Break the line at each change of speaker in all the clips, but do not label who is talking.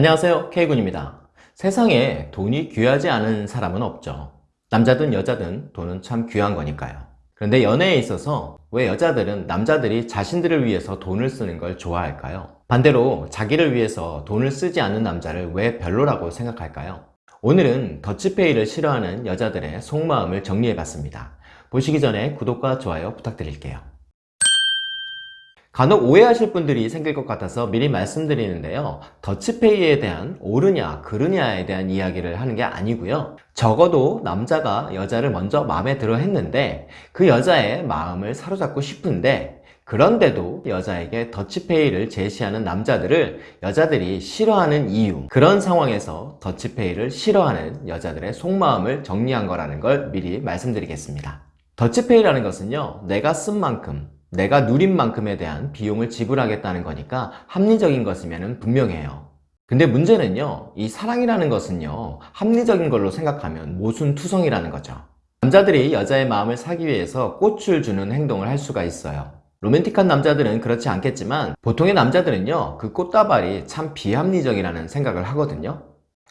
안녕하세요. K군입니다. 세상에 돈이 귀하지 않은 사람은 없죠. 남자든 여자든 돈은 참 귀한 거니까요. 그런데 연애에 있어서 왜 여자들은 남자들이 자신들을 위해서 돈을 쓰는 걸 좋아할까요? 반대로 자기를 위해서 돈을 쓰지 않는 남자를 왜 별로라고 생각할까요? 오늘은 더치페이를 싫어하는 여자들의 속마음을 정리해봤습니다. 보시기 전에 구독과 좋아요 부탁드릴게요 간혹 오해하실 분들이 생길 것 같아서 미리 말씀드리는데요. 더치페이에 대한 옳으냐 그르냐에 대한 이야기를 하는 게 아니고요. 적어도 남자가 여자를 먼저 마음에 들어 했는데 그 여자의 마음을 사로잡고 싶은데 그런데도 여자에게 더치페이를 제시하는 남자들을 여자들이 싫어하는 이유 그런 상황에서 더치페이를 싫어하는 여자들의 속마음을 정리한 거라는 걸 미리 말씀드리겠습니다. 더치페이라는 것은요 내가 쓴 만큼 내가 누린 만큼에 대한 비용을 지불하겠다는 거니까 합리적인 것이면 분명해요. 근데 문제는요 이 사랑이라는 것은요 합리적인 걸로 생각하면 모순투성이라는 거죠. 남자들이 여자의 마음을 사기 위해서 꽃을 주는 행동을 할 수가 있어요. 로맨틱한 남자들은 그렇지 않겠지만 보통의 남자들은요 그 꽃다발이 참 비합리적이라는 생각을 하거든요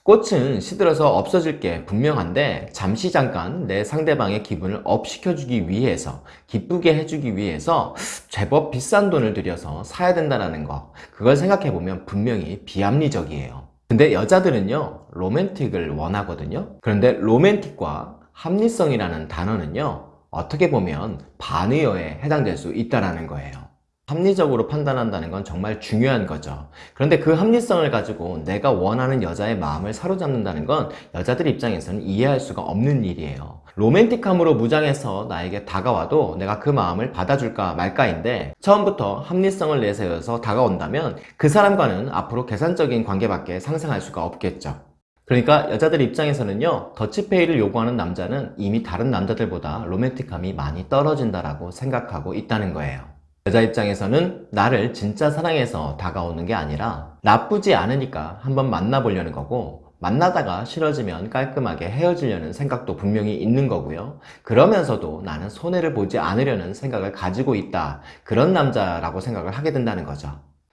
꽃은 시들어서 없어질 게 분명한데 잠시 잠깐 내 상대방의 기분을 up 시켜주기 위해서 기쁘게 해주기 위해서 제법 비싼 돈을 들여서 사야 된다는 거 그걸 생각해보면 분명히 비합리적이에요. 근데 여자들은요 로맨틱을 원하거든요. 그런데 로맨틱과 합리성이라는 단어는요 어떻게 보면 반의어에 해당될 수 있다는 거예요 합리적으로 판단한다는 건 정말 중요한 거죠. 그런데 그 합리성을 가지고 내가 원하는 여자의 마음을 사로잡는다는 건 여자들 입장에서는 이해할 수가 없는 일이에요. 로맨틱함으로 무장해서 나에게 다가와도 내가 그 마음을 받아줄까 말까인데 처음부터 합리성을 내세워서 다가온다면 그 사람과는 앞으로 계산적인 관계밖에 상상할 수가 없겠죠. 그러니까 여자들 입장에서는요 더치페이를 요구하는 남자는 이미 다른 남자들보다 로맨틱함이 많이 떨어진다고 생각하고 있다는 거예요 여자 입장에서는 나를 진짜 사랑해서 다가오는 게 아니라 나쁘지 않으니까 한번 만나보려는 거고 만나다가 싫어지면 깔끔하게 헤어지려는 생각도 분명히 있는 거고요. 그러면서도 나는 손해를 보지 않으려는 생각을 가지고 있다. 그런 남자라고 생각을 하게 된다는 거죠.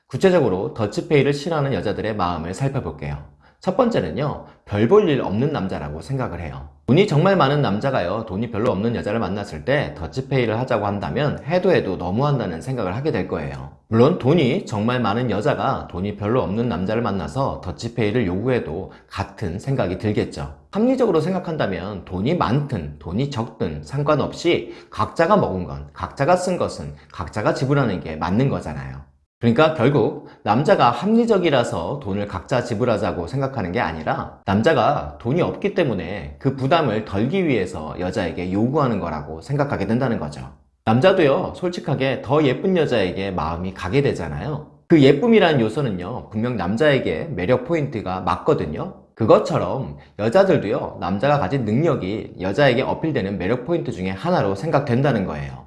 구체적으로 더치페이를 싫어하는 여자들의 마음을 살펴볼게요. 첫 번째는요 별 볼 일 없는 남자라고 생각을 해요 돈이 정말 많은 남자가요. 돈이 별로 없는 여자를 만났을 때 더치페이를 하자고 한다면 해도 해도 너무한다는 생각을 하게 될 거예요. 물론 돈이 정말 많은 여자가 돈이 별로 없는 남자를 만나서 더치페이를 요구해도 같은 생각이 들겠죠. 합리적으로 생각한다면 돈이 많든 돈이 적든 상관없이 각자가 먹은 건 각자가 쓴 것은 각자가 지불하는 게 맞는 거잖아요 그러니까 결국 남자가 합리적이라서 돈을 각자 지불하자고 생각하는 게 아니라 남자가 돈이 없기 때문에 그 부담을 덜기 위해서 여자에게 요구하는 거라고 생각하게 된다는 거죠. 남자도요 솔직하게 더 예쁜 여자에게 마음이 가게 되잖아요. 그 예쁨이라는 요소는요 분명 남자에게 매력 포인트가 맞거든요. 그것처럼 여자들도요 남자가 가진 능력이 여자에게 어필되는 매력 포인트 중에 하나로 생각된다는 거예요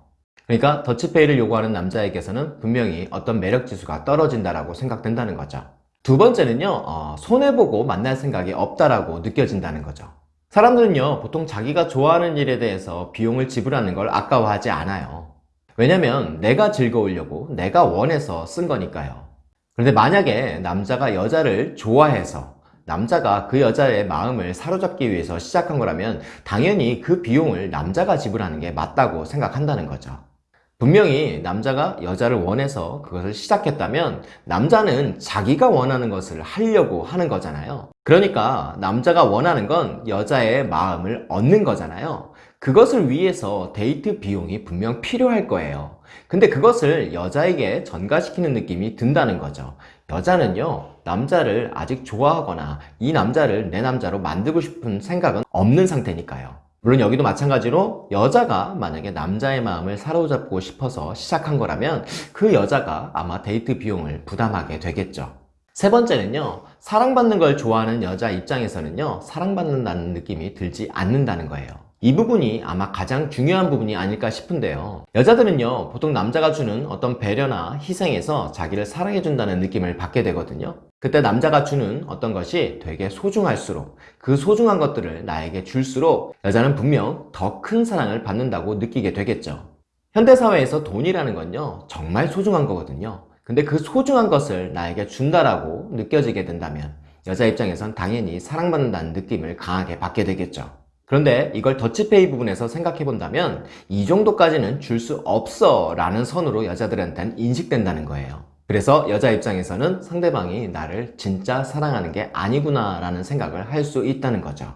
그러니까 더치페이를 요구하는 남자에게서는 분명히 어떤 매력지수가 떨어진다고 생각된다는 거죠. 두 번째는요 어, 손해보고 만날 생각이 없다라고 느껴진다는 거죠. 사람들은요 보통 자기가 좋아하는 일에 대해서 비용을 지불하는 걸 아까워하지 않아요. 왜냐면 내가 즐거우려고 내가 원해서 쓴 거니까요. 그런데 만약에 남자가 여자를 좋아해서 남자가 그 여자의 마음을 사로잡기 위해서 시작한 거라면 당연히 그 비용을 남자가 지불하는 게 맞다고 생각한다는 거죠 분명히 남자가 여자를 원해서 그것을 시작했다면 남자는 자기가 원하는 것을 하려고 하는 거잖아요. 그러니까 남자가 원하는 건 여자의 마음을 얻는 거잖아요. 그것을 위해서 데이트 비용이 분명 필요할 거예요. 근데 그것을 여자에게 전가시키는 느낌이 든다는 거죠. 여자는요 남자를 아직 좋아하거나 이 남자를 내 남자로 만들고 싶은 생각은 없는 상태니까요 물론 여기도 마찬가지로 여자가 만약에 남자의 마음을 사로잡고 싶어서 시작한 거라면 그 여자가 아마 데이트 비용을 부담하게 되겠죠. 세 번째는요 사랑받는 걸 좋아하는 여자 입장에서는요 사랑받는다는 느낌이 들지 않는다는 거예요. 이 부분이 아마 가장 중요한 부분이 아닐까 싶은데요. 여자들은요 보통 남자가 주는 어떤 배려나 희생에서 자기를 사랑해준다는 느낌을 받게 되거든요 그때 남자가 주는 어떤 것이 되게 소중할수록 그 소중한 것들을 나에게 줄수록 여자는 분명 더 큰 사랑을 받는다고 느끼게 되겠죠 현대사회에서 돈이라는 건요 정말 소중한 거거든요 근데 그 소중한 것을 나에게 준다라고 느껴지게 된다면 여자 입장에선 당연히 사랑받는다는 느낌을 강하게 받게 되겠죠. 그런데 이걸 더치페이 부분에서 생각해 본다면 이 정도까지는 줄 수 없어 라는 선으로 여자들한테는 인식된다는 거예요. 그래서 여자 입장에서는 상대방이 나를 진짜 사랑하는 게 아니구나 라는 생각을 할 수 있다는 거죠.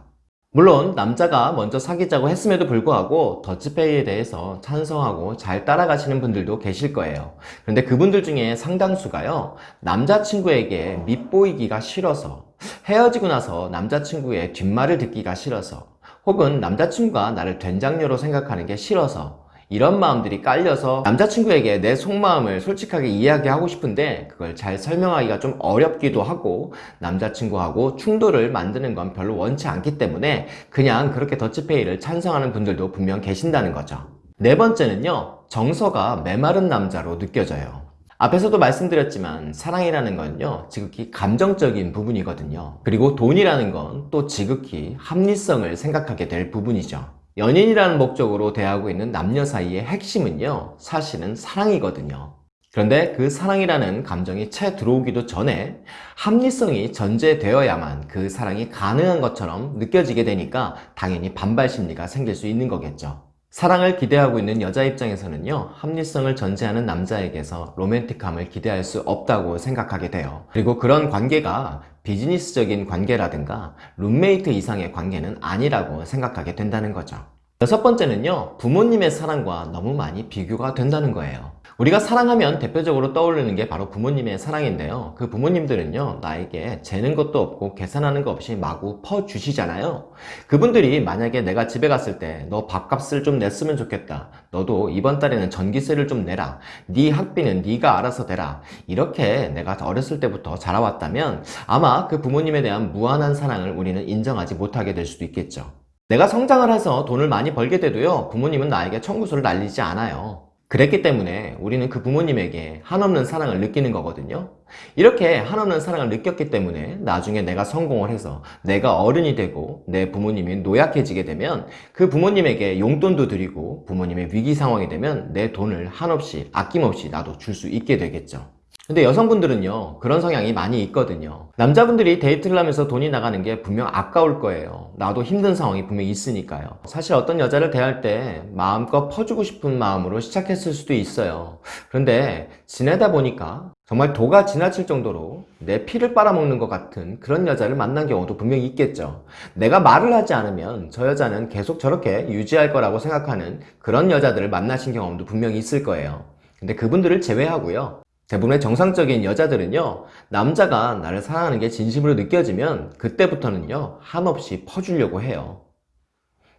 물론 남자가 먼저 사귀자고 했음에도 불구하고 더치페이에 대해서 찬성하고 잘 따라가시는 분들도 계실 거예요. 그런데 그분들 중에 상당수가요, 남자친구에게 밉보이기가 싫어서 헤어지고 나서 남자친구의 뒷말을 듣기가 싫어서 혹은 남자친구가 나를 된장녀로 생각하는 게 싫어서 이런 마음들이 깔려서 남자친구에게 내 속마음을 솔직하게 이야기하고 싶은데 그걸 잘 설명하기가 좀 어렵기도 하고 남자친구하고 충돌을 만드는 건 별로 원치 않기 때문에 그냥 그렇게 더치페이를 찬성하는 분들도 분명 계신다는 거죠. 네 번째는요, 정서가 메마른 남자로 느껴져요. 앞에서도 말씀드렸지만 사랑이라는 건요 지극히 감정적인 부분이거든요 그리고 돈이라는 건 또 지극히 합리성을 생각하게 될 부분이죠 연인이라는 목적으로 대하고 있는 남녀 사이의 핵심은요 사실은 사랑이거든요. 그런데 그 사랑이라는 감정이 채 들어오기도 전에 합리성이 전제되어야만 그 사랑이 가능한 것처럼 느껴지게 되니까 당연히 반발 심리가 생길 수 있는 거겠죠 사랑을 기대하고 있는 여자 입장에서는요 합리성을 전제하는 남자에게서 로맨틱함을 기대할 수 없다고 생각하게 돼요. 그리고 그런 관계가 비즈니스적인 관계라든가 룸메이트 이상의 관계는 아니라고 생각하게 된다는 거죠. 여섯 번째는요 부모님의 사랑과 너무 많이 비교가 된다는 거예요 우리가 사랑하면 대표적으로 떠오르는 게 바로 부모님의 사랑인데요. 그 부모님들은요 나에게 재는 것도 없고 계산하는 거 없이 마구 퍼주시잖아요. 그분들이 만약에 내가 집에 갔을 때 너 밥값을 좀 냈으면 좋겠다. 너도 이번 달에는 전기세를 좀 내라. 네 학비는 네가 알아서 대라. 이렇게 내가 어렸을 때부터 자라왔다면 아마 그 부모님에 대한 무한한 사랑을 우리는 인정하지 못하게 될 수도 있겠죠. 내가 성장을 해서 돈을 많이 벌게 돼도요 부모님은 나에게 청구서를 날리지 않아요 그랬기 때문에 우리는 그 부모님에게 한없는 사랑을 느끼는 거거든요. 이렇게 한없는 사랑을 느꼈기 때문에 나중에 내가 성공을 해서 내가 어른이 되고 내 부모님이 노약해지게 되면 그 부모님에게 용돈도 드리고 부모님의 위기 상황이 되면 내 돈을 한없이 아낌없이 나도 줄 수 있게 되겠죠 근데 여성분들은요 그런 성향이 많이 있거든요. 남자분들이 데이트를 하면서 돈이 나가는 게 분명 아까울 거예요. 나도 힘든 상황이 분명 있으니까요. 사실 어떤 여자를 대할 때 마음껏 퍼주고 싶은 마음으로 시작했을 수도 있어요. 그런데 지내다 보니까 정말 도가 지나칠 정도로 내 피를 빨아먹는 것 같은 그런 여자를 만난 경우도 분명히 있겠죠. 내가 말을 하지 않으면 저 여자는 계속 저렇게 유지할 거라고 생각하는 그런 여자들을 만나신 경험도 분명히 있을 거예요. 근데 그분들을 제외하고요 대부분의 정상적인 여자들은요 남자가 나를 사랑하는 게 진심으로 느껴지면 그때부터는요 한없이 퍼주려고 해요.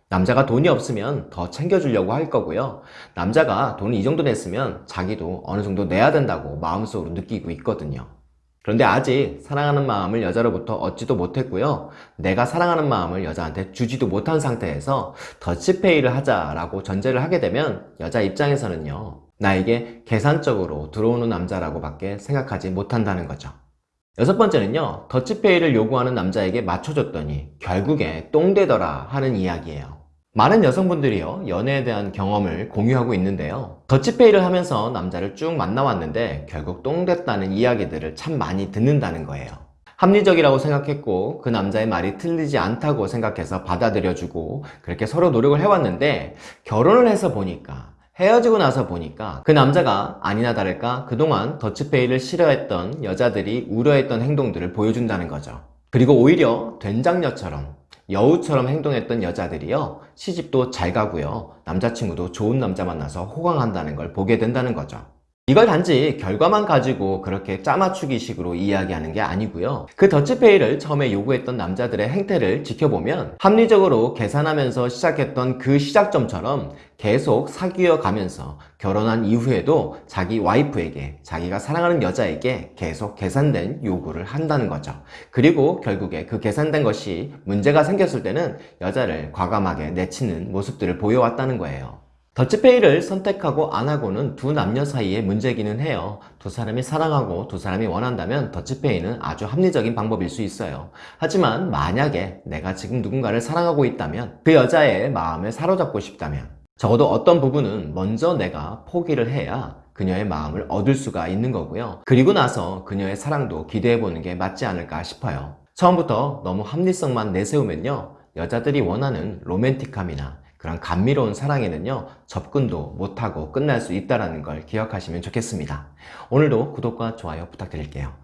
남자가 돈이 없으면 더 챙겨주려고 할 거고요. 남자가 돈을 이 정도 냈으면 자기도 어느 정도 내야 된다고 마음속으로 느끼고 있거든요. 그런데 아직 사랑하는 마음을 여자로부터 얻지도 못했고요. 내가 사랑하는 마음을 여자한테 주지도 못한 상태에서 더치페이를 하자라고 전제를 하게 되면 여자 입장에서는요 나에게 계산적으로 들어오는 남자라고 밖에 생각하지 못한다는 거죠. 여섯 번째는요 더치페이를 요구하는 남자에게 맞춰줬더니 결국에 똥되더라 하는 이야기예요. 많은 여성분들이요 연애에 대한 경험을 공유하고 있는데요. 더치페이를 하면서 남자를 쭉 만나왔는데 결국 똥됐다는 이야기들을 참 많이 듣는다는 거예요. 합리적이라고 생각했고 그 남자의 말이 틀리지 않다고 생각해서 받아들여주고 그렇게 서로 노력을 해왔는데 결혼을 해서 보니까 헤어지고 나서 보니까 그 남자가 아니나 다를까 그동안 더치페이를 싫어했던 여자들이 우려했던 행동들을 보여준다는 거죠. 그리고 오히려 된장녀처럼 여우처럼 행동했던 여자들이요 시집도 잘 가고요. 남자친구도 좋은 남자 만나서 호강한다는 걸 보게 된다는 거죠 이걸 단지 결과만 가지고 그렇게 짜맞추기 식으로 이야기하는 게 아니고요. 그 더치페이를 처음에 요구했던 남자들의 행태를 지켜보면 합리적으로 계산하면서 시작했던 그 시작점처럼 계속 사귀어 가면서 결혼한 이후에도 자기 와이프에게 자기가 사랑하는 여자에게 계속 계산된 요구를 한다는 거죠. 그리고 결국에 그 계산된 것이 문제가 생겼을 때는 여자를 과감하게 내치는 모습들을 보여왔다는 거예요 더치페이를 선택하고 안하고는 두 남녀 사이의 문제기는 해요. 두 사람이 사랑하고 두 사람이 원한다면 더치페이는 아주 합리적인 방법일 수 있어요. 하지만 만약에 내가 지금 누군가를 사랑하고 있다면 그 여자의 마음을 사로잡고 싶다면 적어도 어떤 부분은 먼저 내가 포기를 해야 그녀의 마음을 얻을 수가 있는 거고요. 그리고 나서 그녀의 사랑도 기대해보는 게 맞지 않을까 싶어요. 처음부터 너무 합리성만 내세우면요. 여자들이 원하는 로맨틱함이나 그런 감미로운 사랑에는요. 접근도 못하고 끝날 수 있다는 걸 기억하시면 좋겠습니다. 오늘도 구독과 좋아요 부탁드릴게요.